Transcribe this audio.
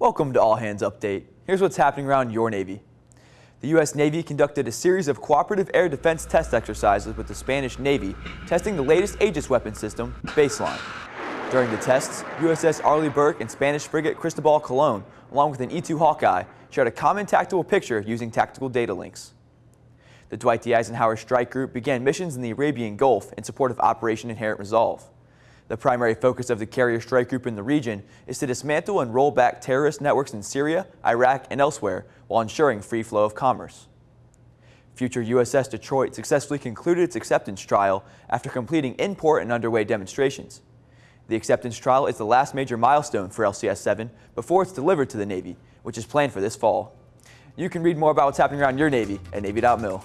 Welcome to All Hands Update. Here's what's happening around your Navy. The U.S. Navy conducted a series of cooperative air defense test exercises with the Spanish Navy, testing the latest Aegis weapon system, Baseline. During the tests, USS Arleigh Burke and Spanish frigate Cristobal Colon, along with an E-2 Hawkeye, shared a common tactical picture using tactical data links. The Dwight D. Eisenhower Strike Group began missions in the Arabian Gulf in support of Operation Inherent Resolve. The primary focus of the carrier strike group in the region is to dismantle and roll back terrorist networks in Syria, Iraq, and elsewhere while ensuring free flow of commerce. Future USS Detroit successfully concluded its acceptance trial after completing in-port and underway demonstrations. The acceptance trial is the last major milestone for LCS-7 before it's delivered to the Navy, which is planned for this fall. You can read more about what's happening around your Navy at Navy.mil.